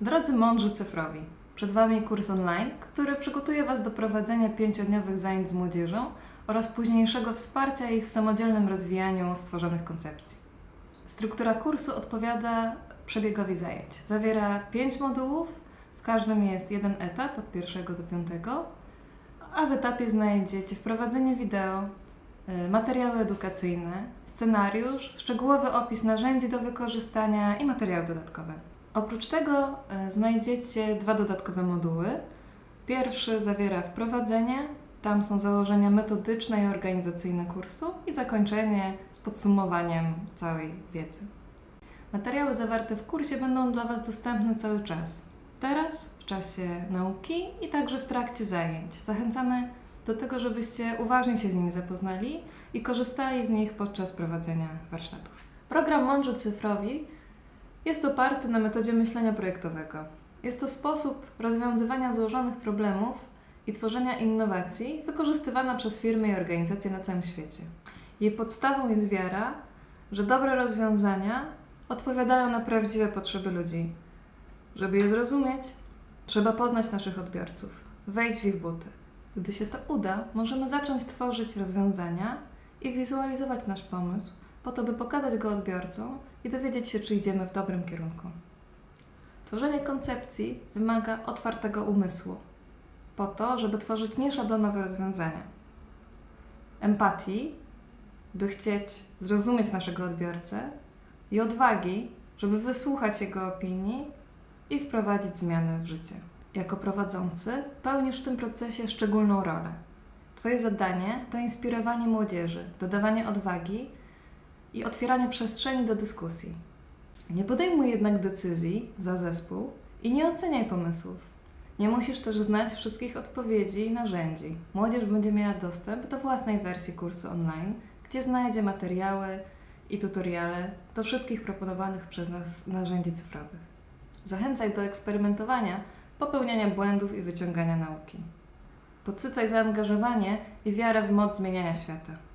Drodzy mądrzy cyfrowi, przed Wami kurs online, który przygotuje Was do prowadzenia pięciodniowych zajęć z młodzieżą oraz późniejszego wsparcia ich w samodzielnym rozwijaniu stworzonych koncepcji. Struktura kursu odpowiada przebiegowi zajęć. Zawiera pięć modułów, w każdym jest jeden etap od pierwszego do piątego, a w etapie znajdziecie wprowadzenie wideo, y, materiały edukacyjne, scenariusz, szczegółowy opis narzędzi do wykorzystania i materiały dodatkowe. Oprócz tego y, znajdziecie dwa dodatkowe moduły. Pierwszy zawiera wprowadzenie, tam są założenia metodyczne i organizacyjne kursu i zakończenie z podsumowaniem całej wiedzy. Materiały zawarte w kursie będą dla Was dostępne cały czas. Teraz, w czasie nauki i także w trakcie zajęć. Zachęcamy do tego, żebyście uważnie się z nimi zapoznali i korzystali z nich podczas prowadzenia warsztatów. Program Mądrzy Cyfrowi jest oparty na metodzie myślenia projektowego. Jest to sposób rozwiązywania złożonych problemów i tworzenia innowacji wykorzystywana przez firmy i organizacje na całym świecie. Jej podstawą jest wiara, że dobre rozwiązania odpowiadają na prawdziwe potrzeby ludzi. Żeby je zrozumieć, trzeba poznać naszych odbiorców, wejść w ich buty. Gdy się to uda, możemy zacząć tworzyć rozwiązania i wizualizować nasz pomysł, po to, by pokazać go odbiorcom i dowiedzieć się, czy idziemy w dobrym kierunku. Tworzenie koncepcji wymaga otwartego umysłu, po to, żeby tworzyć nieszablonowe rozwiązania. Empatii, by chcieć zrozumieć naszego odbiorcę, i odwagi, żeby wysłuchać jego opinii i wprowadzić zmiany w życie. Jako prowadzący pełnisz w tym procesie szczególną rolę. Twoje zadanie to inspirowanie młodzieży, dodawanie odwagi i otwieranie przestrzeni do dyskusji. Nie podejmuj jednak decyzji za zespół i nie oceniaj pomysłów. Nie musisz też znać wszystkich odpowiedzi i narzędzi. Młodzież będzie miała dostęp do własnej wersji kursu online, gdzie znajdzie materiały i tutoriale do wszystkich proponowanych przez nas narzędzi cyfrowych. Zachęcaj do eksperymentowania, popełniania błędów i wyciągania nauki. Podsycaj zaangażowanie i wiarę w moc zmieniania świata.